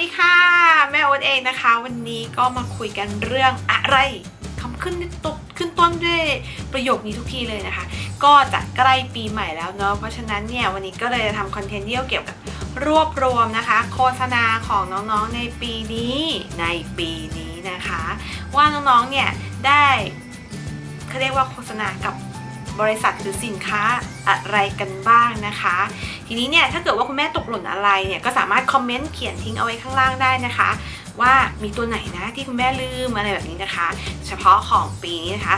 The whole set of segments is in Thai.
ดีค่ะ แม่โอ๊ตเองนะคะ วันนี้ก็มาคุยกันเรื่องอะไรคำขึ้นตกขึ้นต้นด้วยประโยคนี้ทุกทีเลยนะคะ ก็จะใกล้ปีใหม่แล้วเนาะเพราะฉะนั้นเนี่ยวันนี้ก็เลยจะทำคอนเทนต์เกี่ยวกับรวบรวมนะคะ โฆษณาของน้องๆในปีนี้ในปีนี้นะคะ ว่าน้องๆเนี่ยได้เขาเรียกว่าโฆษณากับ บริษัทหรือสินค้าอะไรกันบ้างนะคะ ทีนี้เนี่ยถ้าเกิดว่าคุณแม่ตกหล่นอะไรเนี่ยก็สามารถคอมเมนต์เขียนทิ้งเอาไว้ข้างล่างได้นะคะ ว่ามีตัวไหนนะที่คุณแม่ลืมอะไรแบบนี้นะคะ เฉพาะของปีนี้นะคะ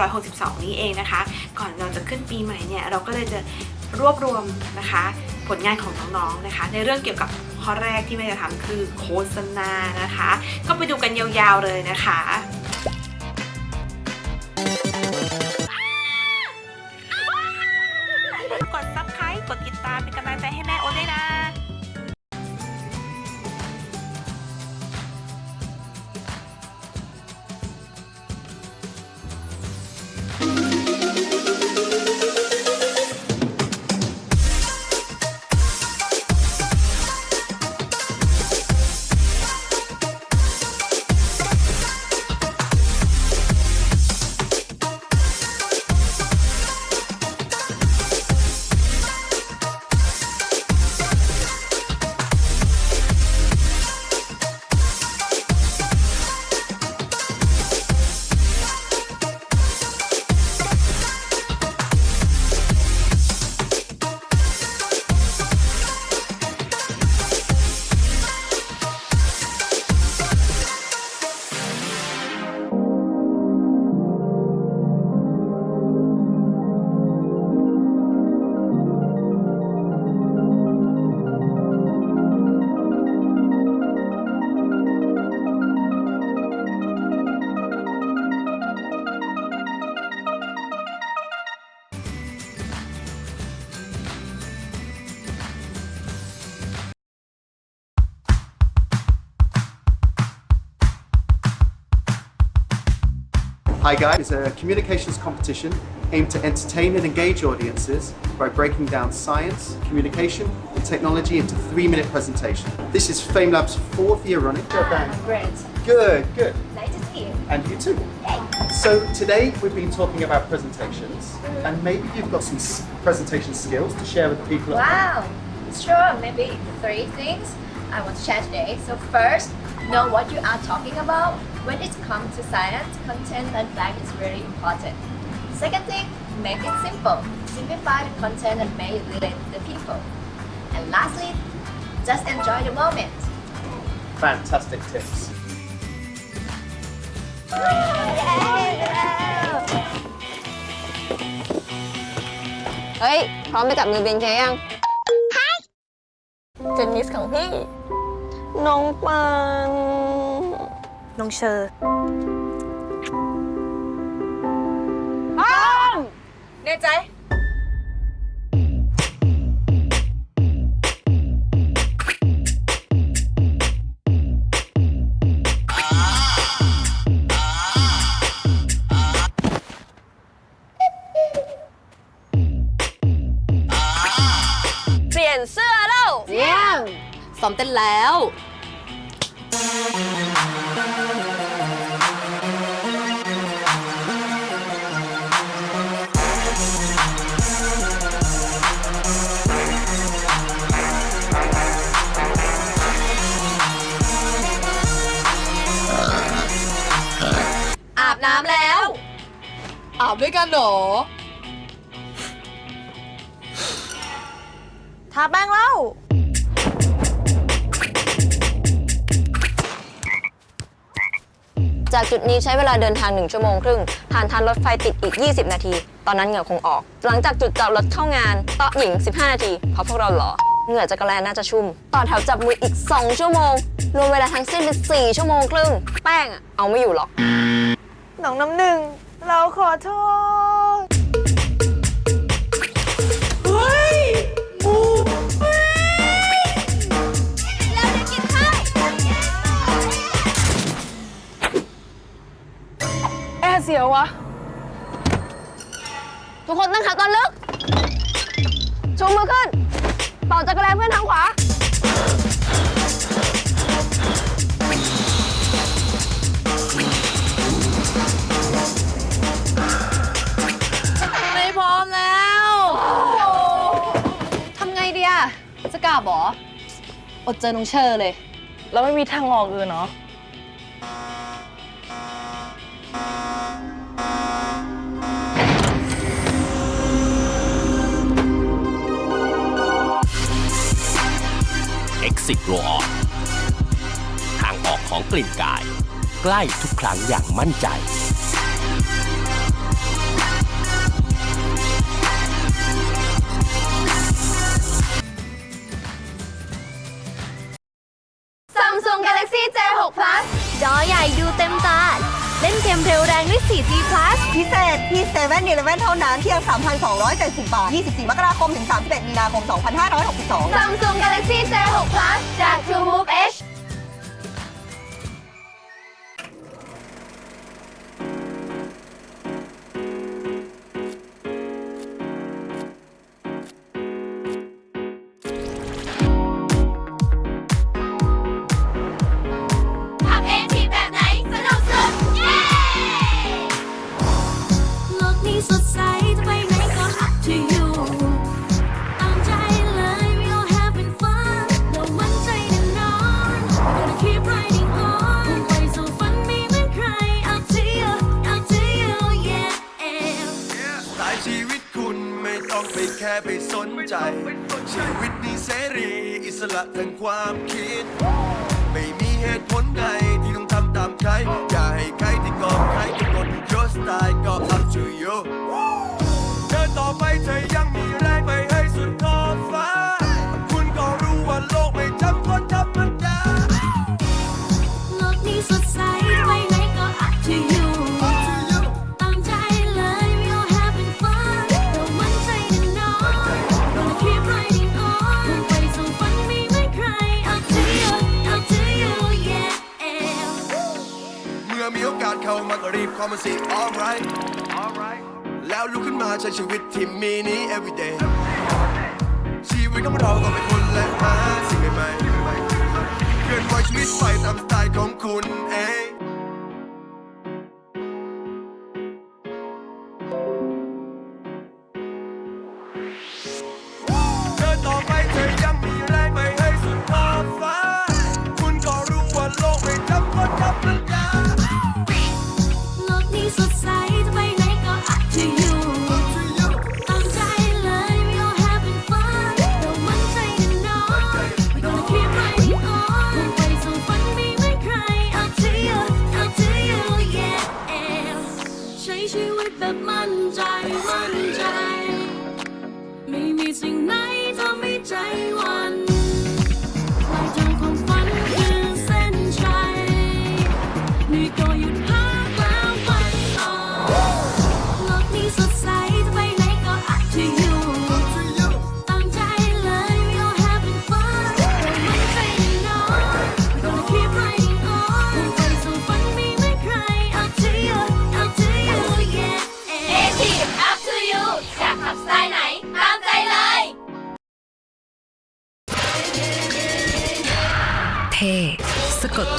2562 นี้เองนะคะ ก่อนเราจะขึ้นปีใหม่เนี่ยเราก็เลยจะรวบรวมนะคะผลงานของน้องๆนะคะ ในเรื่องเกี่ยวกับข้อแรกที่แม่จะทำคือโฆษณานะคะ ก็ไปดูกันยาวๆเลยนะคะ Hi Guys is a communications competition aimed to entertain and engage audiences by breaking down science, communication, and technology into three-minute presentation. This is FameLab's fourth year running. Great. Good, good. Nice to see you. And you too. So today we've been talking about presentations, and maybe you've got some presentation skills to share with the people. Wow. Sure, maybe three things I want to share today. So first, know what you are talking about When it comes to science, content and fact is really important. Second thing, make it simple. Simplify the content and make it relate to the people. And lastly, just enjoy the moment. Fantastic tips. เฮ้ย พร้อมไปจับมือเบนเคยังเจนนิสของพี่ น้องปัน น้องเชอร์แน่ใจ เปลี่ยนเสื้อแล้วเยี่ยมซ้อมเต้นแล้ว อาบด้วยกันเหรอ ทาแป้งแล้ว จากจุดนี้ใช้เวลาเดินทาง 1 ชั่วโมงครึ่ง ผ่านทางรถไฟติดอีก 20 นาที ตอนนั้นเหงื่อคงออก หลังจากจุดจอดรถเข้างานโต๊ะหญิง 15 นาที เพราะพวกเราหล่อเหงื่อจักรแลน่าจะชุ่ม ต่อแถวจับมืออีก 2 ชั่วโมง รวมเวลาทั้งสิ้นเป็น4ชั่วโมงครึ่ง แป้งอะเอาไม่อยู่หรอกน้องน้ำหนึ่ง เราขอโทษ เฮ้ยหมูเราจะกินข้าวแอร์เสียวะ ทุกคนตั้งขาตอนลึก ชูมือขึ้น เป่าจักรแลเพื่อนทางขวา บออดเจอน้องเชอร์เลย แล้วไม่มีทางออกอื่นเนาะ Exit Roll On ทางออกของกลิ่นกาย ใกล้ทุกครั้งอย่างมั่นใจ สพิเศษที่7 e เ e ่ e อเว่นเท่านั้นเพียง 3,270 บาท 24 มกราคม ถึง 31 มีนาคม 2562 Samsung Galaxy J6 Plus จาก True Move H อิสระทางความ มาก็รีบเข้ามาสิ alright alright แล้วลุกขึ้นมาใช้ชีวิตที่มีนี้ everyday ชีวิตของเราต้องเป็นคนและหาสิ่งใหม่ๆเคลื่อนไหวชีวิตไปตามสไตล์ของคุณเอง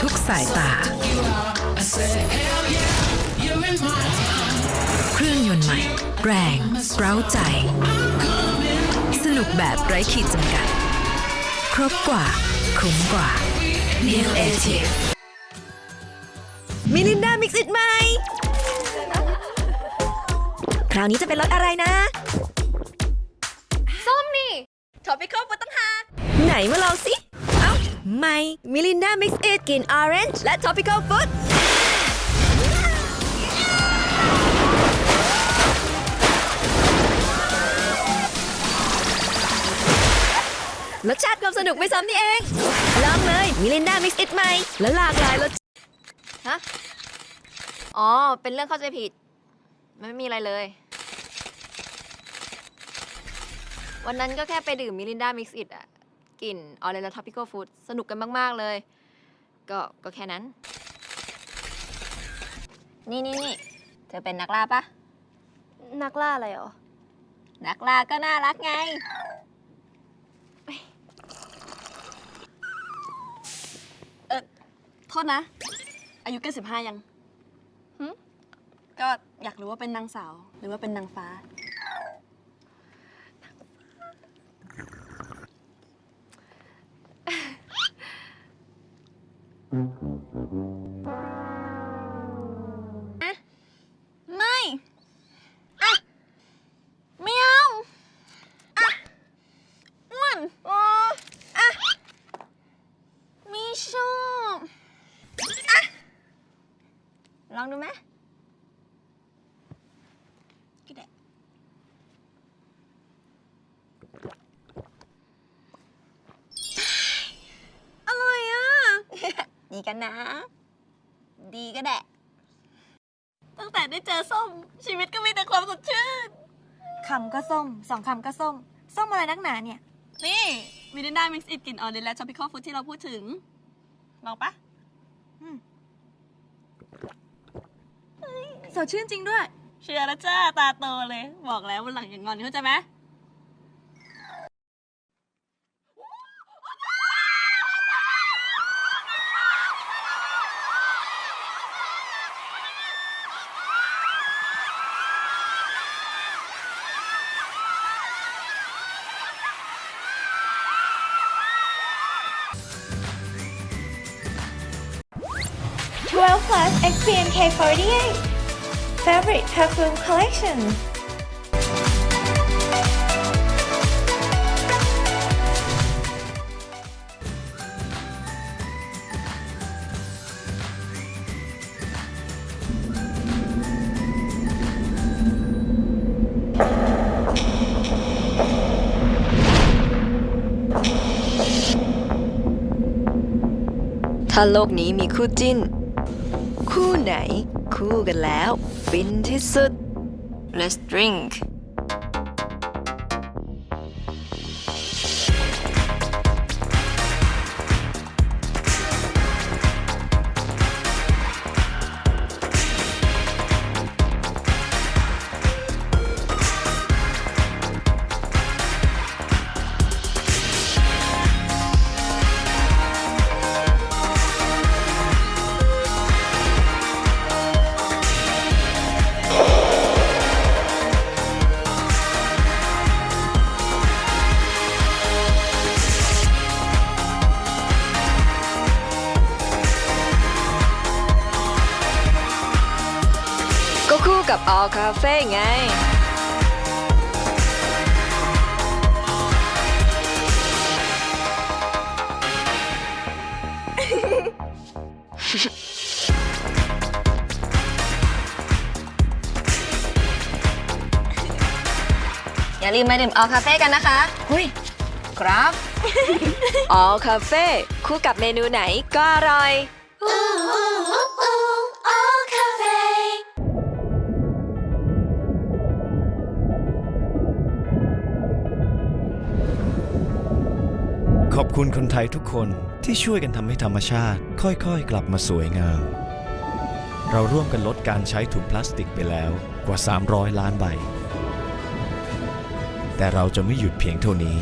ทุกสายตา เครื่องยนต์ใหม่ แรงเร้าใจ สนุกแบบไร้ขีดจำกัด ครบกว่า คุ้มกว่า New a t i v มิลินดามิกซ์อิดใหม่ คราวนี้จะเป็นรสอะไรนะ ส้มนี่ Topical บนตั้งหากไหนมาลองสิเอ้า ใหม่มิลินดามิกซ์อิดกลิ่น Orange และ Topical Food รสชาติความสนุกไม่ซ้ำนี่เอง ลองเลยมิลินดามิกซ์อิดใหม่ แล้วหลากหลายรสฮะ อ๋อ เป็นเรื่องเข้าใจผิดไม่มีอะไรเลย วันนั้นก็แค่ไปดื่มมิรินดา Mix-it อะ กลิ่น Orange Tropical Fruit สนุกกันมาก ๆ เลย ก็ก็แค่นั้น นี่นี่นี่เธอเป็นนักล่าปะนักล่าอะไรหรอ นักล่าก็น่ารักไงโทษนะ อายุเกินสิบห้ายังหึก็อยากรู้ว่าเป็นนางสาว หรือว่าเป็นนางฟ้า ลองดูไหมก็ได้อร่อยอะ ดีกันนะ ดีก็แดะตั้งแต่ได้เจอส้ม ชีวิตก็มีแต่ความสดชื่นคำก็ส้มสองคำก็ส้ม ส้มอะไรนักหนาเนี่ย นี่มิรินดามิกซ์อิดกลิ่นออนเดนและ tropical food ที่เราพูดถึงลองปะ สดชื่นจริงด้วย เชื่อแล้วจ้าตาโตเลย บอกแล้ววันหลังอย่างงอนเข้าใจไหม12 plus XPNK48 favorite perfume collection. If the world has a couple, who is it? It's wind is... Let's drink. อย่าลืมมาดื่มออคาเฟ่กันนะคะหุยครับ All Cafe คู่กับเมนูไหนก็อร่อย ขอบคุณคนไทยทุกคนที่ช่วยกันทำให้ธรรมชาติ ค่อยๆ กลับมาสวยงาม เราร่วมกันลดการใช้ถุงพลาสติกไปแล้วกว่า 300 ล้านใบ แต่เราจะไม่หยุดเพียงเท่านี้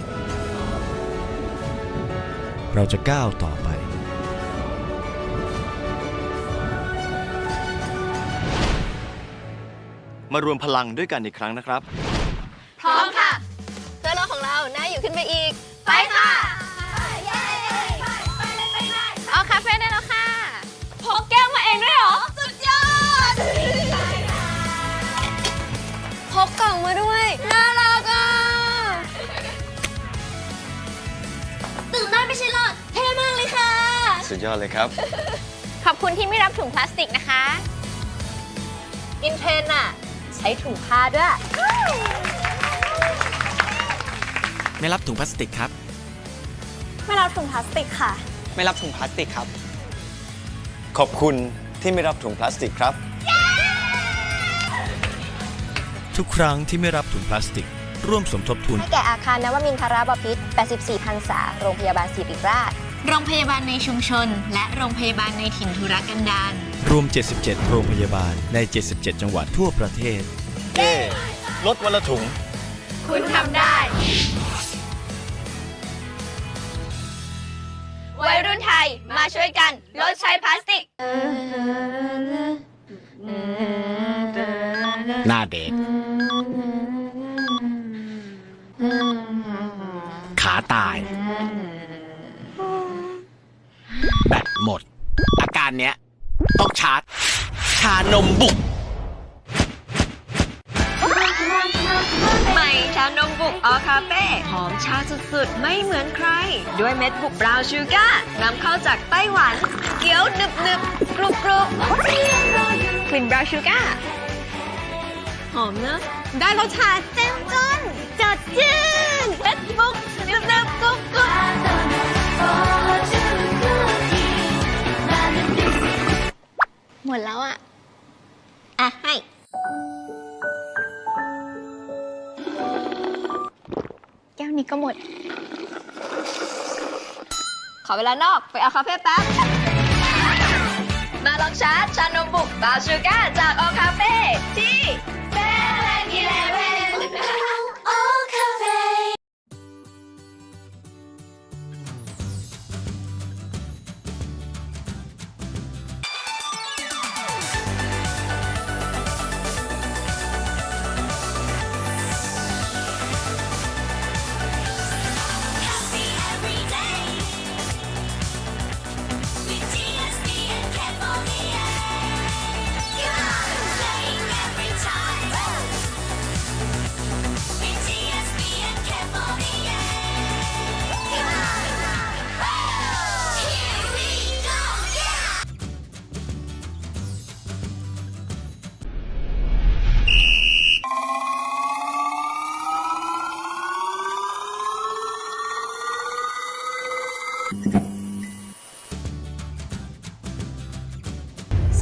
เราจะก้าวต่อไป มารวมพลังด้วยกันอีกครั้งนะครับ สุดยอดเลยครับ ขอบคุณที่ไม่รับถุงพลาสติกนะคะ อินเทรนด์อะใช้ถุงผ้าด้วย ไม่รับถุงพลาสติกครับ ไม่รับถุงพลาสติกค่ะ ไม่รับถุงพลาสติกครับ ขอบคุณที่ไม่รับถุงพลาสติกครับ ทุกครั้งที่ไม่รับถุงพลาสติก ร่วมสมทบทุน ให้แก่อาคารนวมินทรบพิตร84พรรษาโรงพยาบาลศิริราช โรงพยาบาลในชุมชน และโรงพยาบาลในถิ่นธุรกันดารรวม 77 โรงพยาบาลใน 77 จังหวัดทั่วประเทศ เย้ลดวันละถุง คุณทำได้ วัยรุ่นไทยมาช่วยกันลดใช้พลาสติก หน้าเด็ก ขาตายแบตหมด อาการเนี้ย ต้องชาร์จ ชานมบุกใหม่ชานมบุก All Café หอมชาสุดๆ ไม่เหมือนใคร ด้วยเม็ดบุก brown sugar นำเข้าจากไต้หวันเคี้ยวหนึบหนึบๆกรุบกรุบกลิ่น brown sugarหอมเนอะได้รสชาติเต็มจนจัดจ้นเม็ดบุกหนึบหนึบๆกรุบกรุบ หมดแล้วอะ อะ ให้ แก้วนี้ก็หมด ขอเวลานอก ไปเอาคาเฟ่แป๊บ มาลองชาร์จชานมบุกบาชูก้าจากออคาเฟ่ที่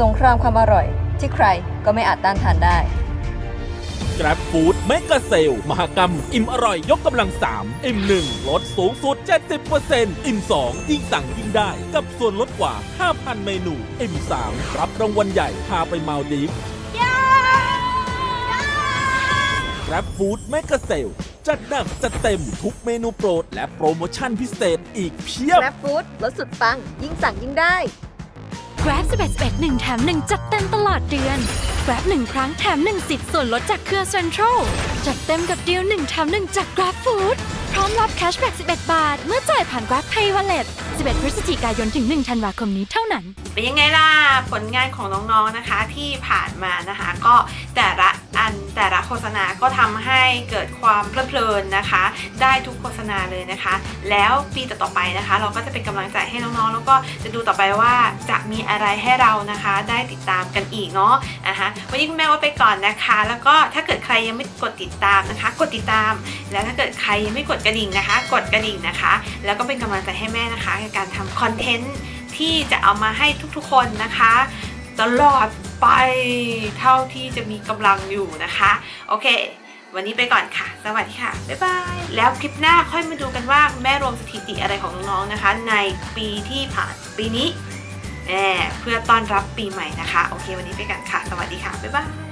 สงครามความอร่อย ที่ใครก็ไม่อาจต้านทานได้ Grab Food Mega Sale มหกรรม อิ่มอร่อยยกกำลัง 3 อิ่ม 1 ลดสูงสุด 70%อิ่ม 2 ยิ่งสั่งยิ่งได้ กับส่วนลดกว่า 5,000 เมนู อิ่ม 3 รับรางวัลใหญ่ พาไปมาลดีฟ Grab Food Mega Sale จัดหนักจัดเต็มทุกเมนูโปรด และโปรโมชั่นพิเศษอีกเพียบ Grab Food ลดสุดปังยิ่งสั่งยิ่งได้ Grab 11 11 1แถม1จัดเต็มตลอดเดือน Grab 1 ครั้งแถม 1 สิทธิ์ส่วนลดจากเครือ Central จัดเต็มกับดีล1แถม1จาก Grab Food พร้อมรับแคชแบ็ก11 บาท เมื่อจ่ายผ่าน Grab Pay Wallet 11 พฤศจิกายนถึง 1 ธันวาคมนี้เท่านั้น เป็นยังไงล่ะ ผลงานของน้องๆนะคะที่ผ่านมานะคะ ก็แต่ละ อันแต่ละโฆษณาก็ทำให้เกิดความเพลิดเพลินนะคะ ได้ทุกโฆษณาเลยนะคะ แล้วปีต่อๆไปนะคะ เราก็จะเป็นกำลังใจให้น้องๆ แล้วก็จะดูต่อไปว่าจะมีอะไรให้เรานะคะ ได้ติดตามกันอีกเนาะอะฮะวันนี้คุณแม่ว่าไปก่อนนะคะ แล้วก็ถ้าเกิดใครยังไม่กดติดตามนะคะ กดติดตาม แล้วถ้าเกิดใครยังไม่กดกระดิ่งนะคะ กดกระดิ่งนะคะ แล้วก็เป็นกำลังใจให้แม่นะคะในการทำคอนเทนต์ที่จะเอามาให้ทุกๆคนนะคะ ตลอดไปเท่าที่จะมีกำลังอยู่นะคะ โอเค วันนี้ไปก่อนค่ะ สวัสดีค่ะ บ๊ายบาย แล้วคลิปหน้าค่อยมาดูกันว่าแม่รวมสถิติอะไรของน้องๆนะคะ ในปีที่ผ่านปีนี้แหมเพื่อต้อนรับปีใหม่นะคะ โอเค วันนี้ไปกันค่ะ สวัสดีค่ะ บ๊ายบาย